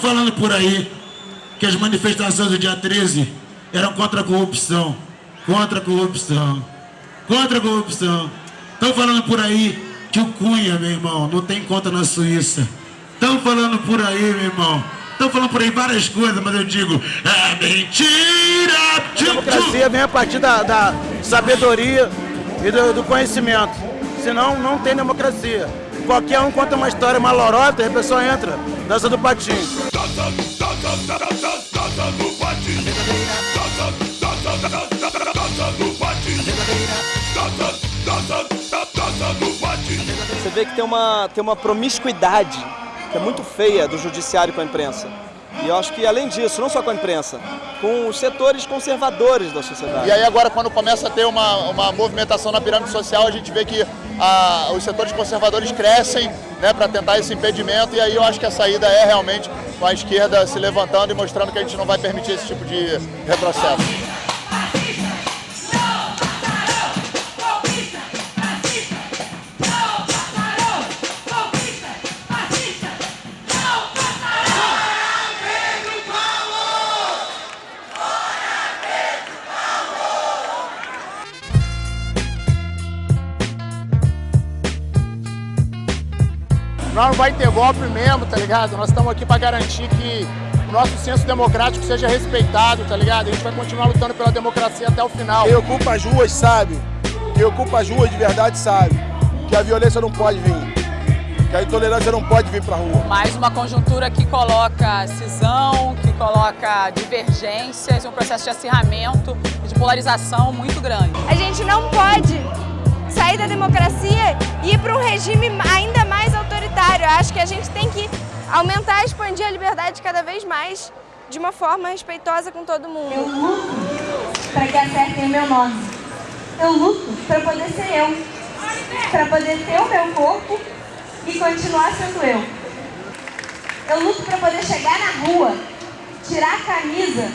falando por aí que as manifestações do dia 13 eram contra a corrupção. Contra a corrupção. Contra a corrupção. Estão falando por aí que o Cunha, meu irmão, não tem conta na Suíça. Estão falando por aí, meu irmão. Estão falando por aí várias coisas, mas eu digo, é mentira! A democracia vem a partir da, da sabedoria e do, do, conhecimento. Senão, não tem democracia. Qualquer um conta uma história, uma lorota, e a pessoa entra. Dança do patinho. Você vê que tem uma, tem uma promiscuidade que é muito feia do judiciário com a imprensa. E eu acho que, além disso, não só com a imprensa, com os setores conservadores da sociedade. E aí agora, quando começa a ter uma, uma movimentação na pirâmide social, a gente vê que a, os setores conservadores crescem né, para tentar esse impedimento, e aí eu acho que a saída é realmente com a esquerda se levantando e mostrando que a gente não vai permitir esse tipo de retrocesso. Não vai ter golpe mesmo, tá ligado? Nós estamos aqui para garantir que o nosso senso democrático seja respeitado, tá ligado? A gente vai continuar lutando pela democracia até o final. Quem ocupa as ruas sabe, quem ocupa as ruas de verdade sabe que a violência não pode vir, que a intolerância não pode vir pra rua. Mais uma conjuntura que coloca cisão, que coloca divergências, um processo de acirramento, de polarização muito grande. A gente não pode sair da democracia e ir para um regime ainda Eu acho que a gente tem que aumentar e expandir a liberdade cada vez mais de uma forma respeitosa com todo mundo. Eu luto para que acertem o meu nome. Eu luto para poder ser eu. Para poder ter o meu corpo e continuar sendo eu. Eu luto para poder chegar na rua, tirar a camisa